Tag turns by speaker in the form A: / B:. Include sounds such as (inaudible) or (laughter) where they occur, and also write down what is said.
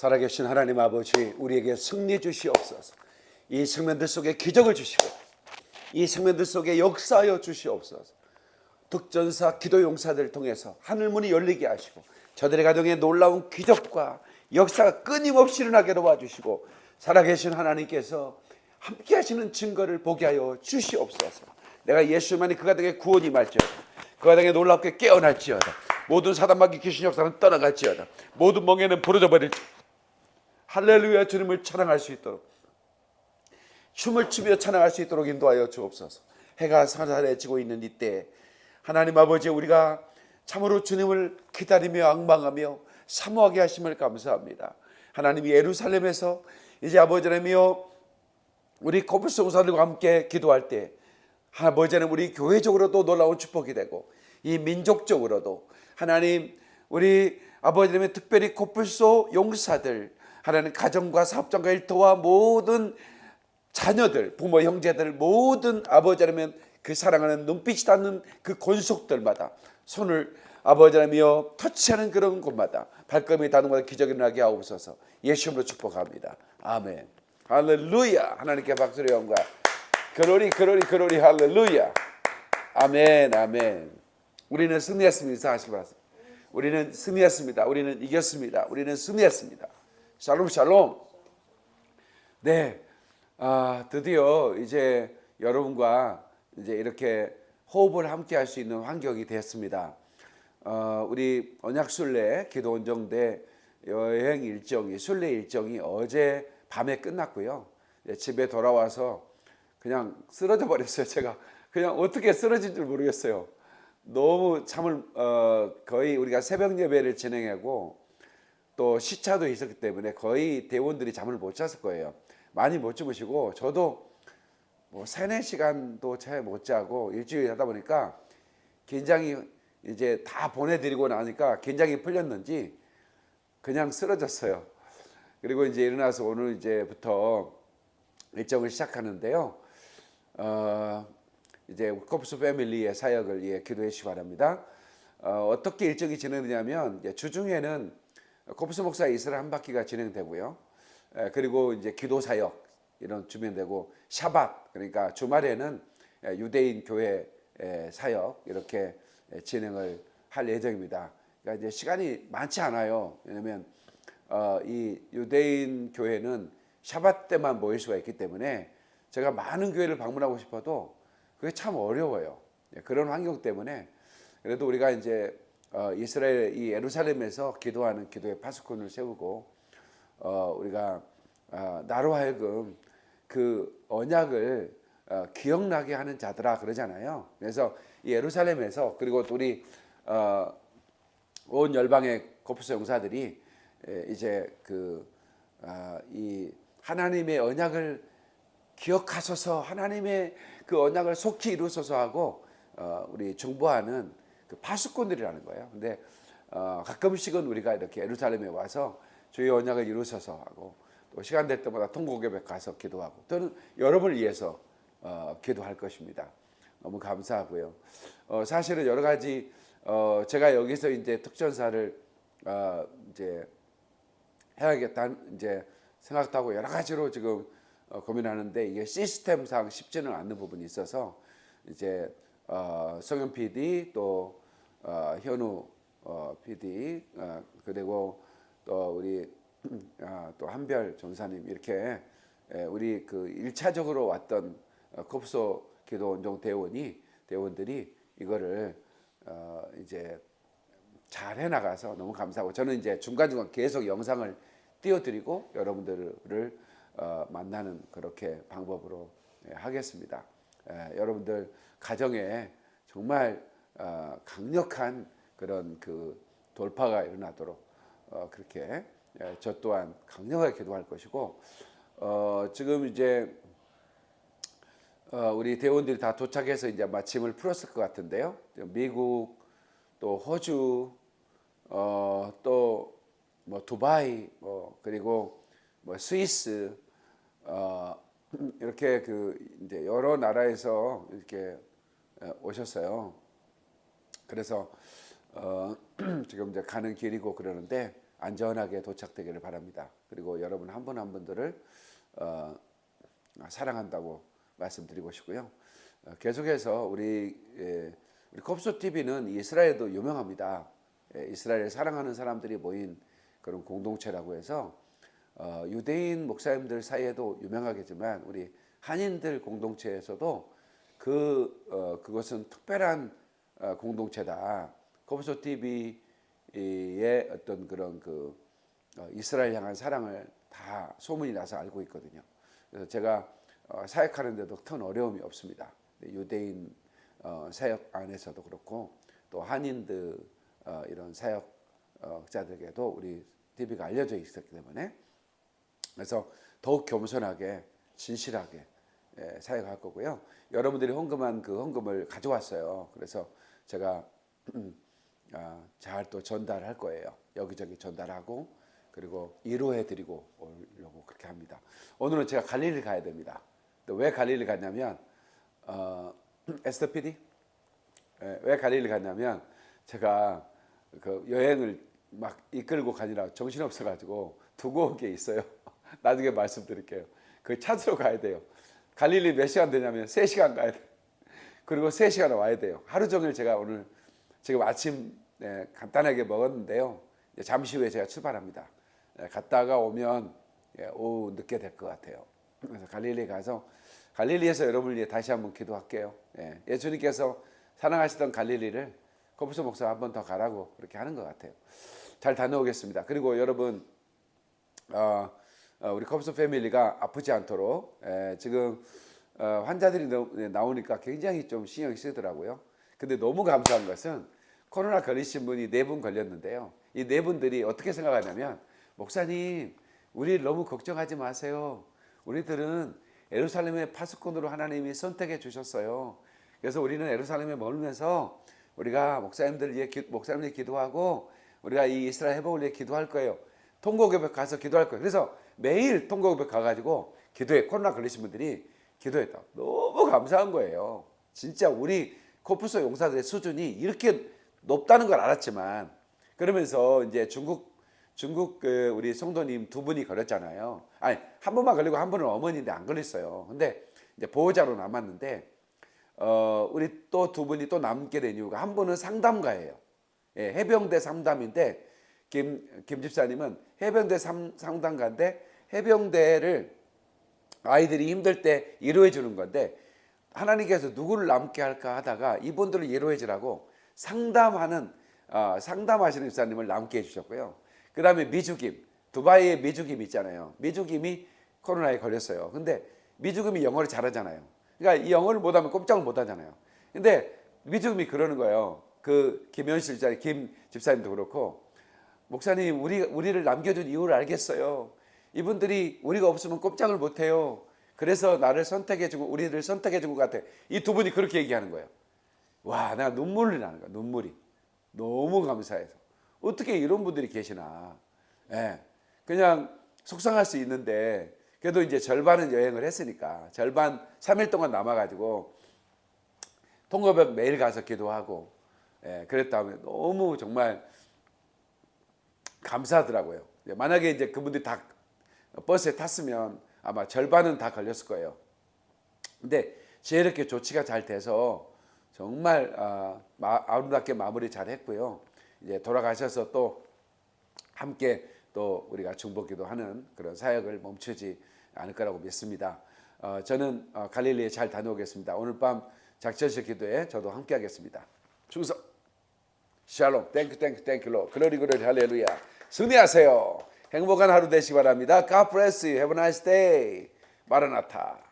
A: 살아계신 하나님 아버지 우리에게 승리 주시옵소서. 이 생명들 속에 기적을 주시고 이 생명들 속에 역사하여 주시옵소서. 득전사 기도 용사들 통해서 하늘문이 열리게 하시고 저들의 가정에 놀라운 기적과 역사가 끊임없이 일어나게 도와주시고 살아계신 하나님께서 함께 하시는 증거를 보게 하여 주시옵소서. 내가 예수만이 그 가정에 구원이 말지어다. 그 가정에 놀랍게 깨어날지어다. 모든 사단마귀 귀신 역사는 떠나갈지어다. 모든 멍에는 부러져 버릴지 할렐루야 주님을 찬양할 수 있도록 춤을 추며 찬양할 수 있도록 인도하여 주옵소서. 해가 사사해지고 있는 이때 하나님 아버지 우리가 참으로 주님을 기다리며 악망하며 사모하게 하심을 감사합니다. 하나님이 예루살렘에서 이제 아버지 하나님이여 우리 용사들과 함께 기도할 때 아버지 하나님 우리 교회적으로도 놀라운 축복이 되고 이 민족적으로도 하나님 우리 아버지 하나님 특별히 코뿔소 용사들 하나님 가정과 사업장과 일터와 모든 자녀들 부모 형제들 모든 아버지 하나님 그 사랑하는 눈빛이 닿는 그 권속들마다 손을 아버지 하나님이여 터치하는 그런 곳마다 발걸음이 닿는 곳에 기적이 나게 하옵소서. 예수님으로 축복합니다. 아멘. 할렐루야. 하나님께 박수를 영광 그로리 그로리 그로리. 할렐루야. 아멘 아멘. 우리는 승리했습니다. 하시기 바랍니다. 우리는 승리했습니다. 우리는 이겼습니다. 우리는 승리했습니다 샬롬 샬롬 네 아, 드디어 이제 여러분과 이제 이렇게 호흡을 함께 할 수 있는 환경이 됐습니다 어, 우리 언약순례 기도원정대 여행 일정이 순례 일정이 어제 밤에 끝났고요. 집에 돌아와서 그냥 쓰러져 버렸어요. 제가 그냥 어떻게 쓰러질 줄 모르겠어요. 너무 잠을 어, 거의 우리가 새벽 예배를 진행하고 또 시차도 있었기 때문에 거의 대원들이 잠을 못 잤을 거예요. 많이 못 주무시고 저도 뭐 세네 시간도 채 못 자고 일주일 하다 보니까 긴장이 이제 다 보내드리고 나니까 긴장이 풀렸는지 그냥 쓰러졌어요. 그리고 이제 일어나서 오늘 이제부터 일정을 시작하는데요. 어, 이제 코프스 패밀리의 사역을 예, 기도해 주시기 바랍니다. 어, 떻게 일정이 진행되냐면 주중에는 코프스 목사 이스라엘 한 바퀴가 진행되고요. 에, 그리고 이제 기도 사역 이런 주변되고 샤밧 그러니까 주말에는 유대인 교회 사역 이렇게 진행을 할 예정입니다. 그러니까 이제 시간이 많지 않아요. 왜냐하면 어, 이 유대인 교회는 샤밧 때만 모일 수가 있기 때문에 제가 많은 교회를 방문하고 싶어도 그게 참 어려워요. 예, 그런 환경 때문에 그래도 우리가 이제 어, 이스라엘 이 예루살렘에서 기도하는 기도의 파수꾼을 세우고 어, 우리가 어, 나로 하여금 그 언약을 어, 기억나게 하는 자들아 그러잖아요. 그래서 예루살렘에서 그리고 또 우리 어, 온 열방의 코프스 용사들이 이제 그이 아, 하나님의 언약을 기억하소서 하나님의 그 언약을 속히 이루소서 하고 어, 우리 정보하는 그 파수꾼들이라는 거예요. 근데 어, 가끔씩은 우리가 이렇게 예루살렘에 와서 주의 언약을 이루소서 하고 또 시간 될 때마다 통곡예배 가서 기도하고 또는 여러분을 위해서 어, 기도할 것입니다. 너무 감사하고요. 어, 사실은 여러 가지 어, 제가 여기서 이제 특전사를 어, 이제 해야겠다 이제 생각도 하고 여러 가지로 지금 어, 고민하는데 이게 시스템상 쉽지는 않는 부분이 있어서 이제 어, 성현 PD 또 어, 현우 어, PD 어, 그리고 또 우리 어, 또 한별 전사님 이렇게 에, 우리 그 일차적으로 왔던 어, 컵소 기도 원종 대원이 대원들이 이거를 어 이제 잘 해나가서 너무 감사하고 저는 이제 중간중간 계속 영상을 띄워드리고 여러분들을 어 만나는 그렇게 방법으로 예, 하겠습니다. 예, 여러분들 가정에 정말 어 강력한 그런 그 돌파가 일어나도록 어 그렇게 예, 저 또한 강력하게 기도할 것이고 어 지금 이제 어, 우리 대원들이 다 도착해서 이제 마침을 풀었을 것 같은데요. 미국 또 호주 어, 또뭐 두바이 뭐 그리고 뭐 스위스 어, 이렇게 그 이제 여러 나라에서 이렇게 어, 오셨어요. 그래서 어, (clears throat) 지금 이제 가는 길이고 그러는데 안전하게 도착되기를 바랍니다. 그리고 여러분 한 분 한 분들을 어, 사랑한다고 말씀드리고 싶고요. 어, 계속해서 우리 예, 우리 컵소 TV는 이스라엘도 유명합니다. 예, 이스라엘 사랑하는 사람들이 모인 그런 공동체라고 해서 어, 유대인 목사님들 사이에도 유명하겠지만 우리 한인들 공동체에서도 그 어, 그것은 특별한 어, 공동체다. 컵소 TV의 어떤 그런 그 어, 이스라엘 향한 사랑을 다 소문이 나서 알고 있거든요. 그래서 제가 어, 사역하는데도 큰 어려움이 없습니다. 유대인 어, 사역 안에서도 그렇고 또 한인들 어, 이런 사역자들에게도 우리 TV가 알려져 있었기 때문에 그래서 더욱 겸손하게 진실하게 예, 사역할 거고요. 여러분들이 헌금한 그 헌금을 가져왔어요. 그래서 제가 (clears throat) 아, 잘또 전달할 거예요. 여기저기 전달하고 그리고 위로해 드리고 오려고 그렇게 합니다. 오늘은 제가 갈릴리 가야 됩니다. 또왜 갈릴리 갔냐면 어, (clears throat) 에스터 PD 예, 왜 갈릴리 갔냐면 제가 그 여행을 막 이끌고 가느라 정신 없어 가지고 두고 온 게 있어요. (laughs) 나중에 말씀드릴게요. 그 찾으러 가야 돼요. 갈릴리 몇 시간 되냐면 3시간 가야 돼. 그리고 3시간 와야 돼요. 하루 종일 제가 오늘 지금 아침 네, 간단하게 먹었는데요. 잠시 후에 제가 출발합니다. 네, 갔다가 오면 예, 오후 늦게 될 것 같아요. 그래서 갈릴리 가서 갈릴리에서 여러분을 위해 다시 한번 기도할게요. 예, 예수님께서 사랑하시던 갈릴리를 코프스 목사 한 번 더 가라고 그렇게 하는 것 같아요. 잘 다녀오겠습니다. 그리고 여러분 어, 어, 우리 컵스 패밀리가 아프지 않도록 에, 지금 어, 환자들이 나- 나오니까 굉장히 좀 신경이 쓰더라고요. 근데 너무 감사한 것은 코로나 걸리신 분이 네 분 걸렸는데요. 이 네 분들이 어떻게 생각하냐면 목사님 우리 너무 걱정하지 마세요. 우리들은 예루살렘의 파수꾼으로 하나님이 선택해 주셨어요. 그래서 우리는 예루살렘에 머물면서 우리가 목사님들 위해 기, 목사님들 기도하고 우리가 이 이스라엘 회복을 위해 기도할 거예요. 통곡협회 가서 기도할 거예요. 그래서 매일 통곡협회 가가지고 기도해 코로나 걸리신 분들이 기도했다. 너무 감사한 거예요. 진짜 우리 코프소 용사들의 수준이 이렇게 높다는 걸 알았지만 그러면서 이제 중국 중국 그 우리 성도님 두 분이 걸렸잖아요. 아니 한 분만 걸리고 한 분은 어머니인데 안 걸렸어요. 근데 이제 보호자로 남았는데 어 우리 또 두 분이 또 남게 된 이유가 한 분은 상담가예요. 예, 해병대 상담인데 김, 김 집사님은 해병대 삼- 상담가인데 해병대를 아이들이 힘들 때 위로해 주는 건데 하나님께서 누구를 남게 할까 하다가 이분들을 위로해 주라고 상담하는 어, 상담하시는 집사님을 남게 해주셨고요. 그 다음에 미주김 두바이의 미주김 있잖아요. 미주김이 코로나에 걸렸어요. 근데 미주김이 영어를 잘하잖아요. 그러니까 이 영어를 못하면 꼼짝을 못하잖아요. 근데 미주김이 그러는 거예요. 그 김현실 집사님, 김 집사님도 그렇고 목사님 우리 우리를 남겨준 이유를 알겠어요. 이분들이 우리가 없으면 꼼짝을 못해요. 그래서 나를 선택해주고 우리를 선택해준 것 같아. 이 두 분이 그렇게 얘기하는 거예요. 와, 내가 눈물이 나는 거야. 눈물이 너무 감사해서 어떻게 이런 분들이 계시나. 예, 그냥 속상할 수 있는데 그래도 이제 절반은 여행을 했으니까 절반 3일 동안 남아가지고 통거벽 매일 가서 기도하고 예, 그랬다면 너무 정말 감사하더라고요. 예, 만약에 이제 그분들이 다 버스에 탔으면 아마 절반은 다 걸렸을 거예요. 근데 제 이렇게 조치가 잘 돼서 정말 아, 마- 아름답게 마무리 잘 했고요. 이제 돌아가셔서 또 함께 또 우리가 중보기도 하는 그런 사역을 멈추지 않을 거라고 믿습니다. 어, 저는 어, 갈릴리에 잘 다녀오겠습니다. 오늘 밤 작전식 기도에 저도 함께 하겠습니다. 충성! 샬롬 땡큐 땡큐 땡큐로 글로리 글로리 할렐루야 승리하세요 행복한 하루 되시기 바랍니다 God bless you have a nice day 마라나타